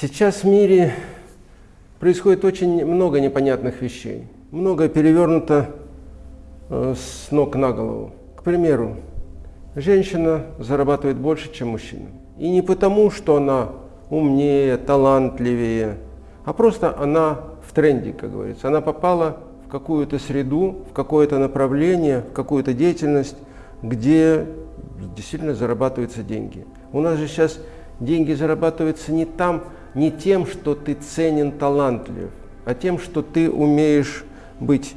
Сейчас в мире происходит очень много непонятных вещей. Много перевернуто э, с ног на голову. К примеру, женщина зарабатывает больше, чем мужчина. И не потому, что она умнее, талантливее, а просто она в тренде, как говорится. Она попала в какую-то среду, в какое-то направление, в какую-то деятельность, где действительно зарабатываются деньги. У нас же сейчас деньги зарабатываются не там, не тем, что ты ценен, талантлив, а тем, что ты умеешь быть,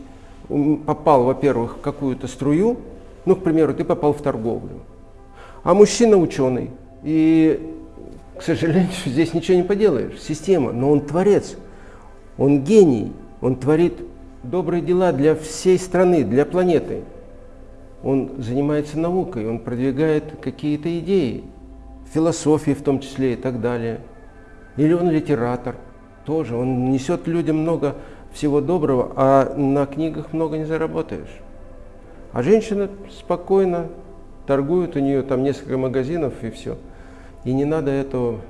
попал, во-первых, в какую-то струю, ну, к примеру, ты попал в торговлю, а мужчина ученый, и, к сожалению, здесь ничего не поделаешь, система, но он творец, он гений, он творит добрые дела для всей страны, для планеты. Он занимается наукой, он продвигает какие-то идеи, философии в том числе и так далее. Или он литератор, тоже, он несет людям много всего доброго, а на книгах много не заработаешь. А женщина спокойно торгует, у нее там несколько магазинов и все. И не надо этого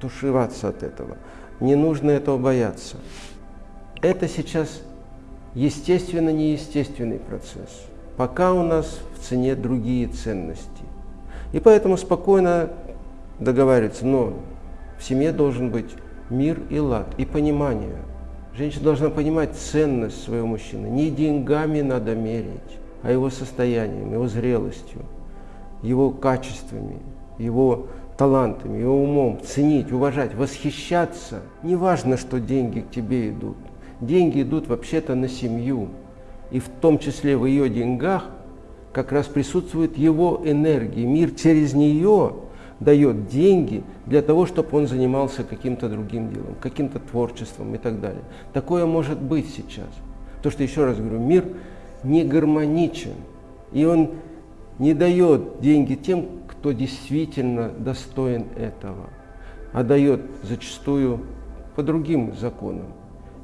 тушеваться от этого, не нужно этого бояться. Это сейчас естественно неестественный процесс. Пока у нас в цене другие ценности. И поэтому спокойно договариваться, но в семье должен быть мир и лад, и понимание. Женщина должна понимать ценность своего мужчины. Не деньгами надо мерить, а его состоянием, его зрелостью, его качествами, его талантами, его умом. Ценить, уважать, восхищаться. Не важно, что деньги к тебе идут. Деньги идут вообще-то на семью. И в том числе в ее деньгах как раз присутствует его энергия. Мир через нее дает деньги для того, чтобы он занимался каким-то другим делом, каким-то творчеством и так далее. Такое может быть сейчас. То, что, еще раз говорю, мир не гармоничен, и он не дает деньги тем, кто действительно достоин этого, а дает зачастую по другим законам.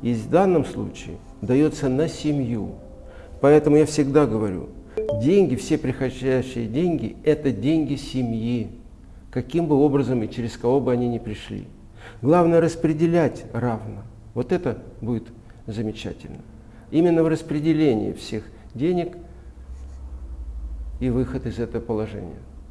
И в данном случае дается на семью. Поэтому я всегда говорю, деньги, все приходящие деньги, это деньги семьи каким бы образом и через кого бы они ни пришли. Главное распределять равно. Вот это будет замечательно. Именно в распределении всех денег и выход из этого положения.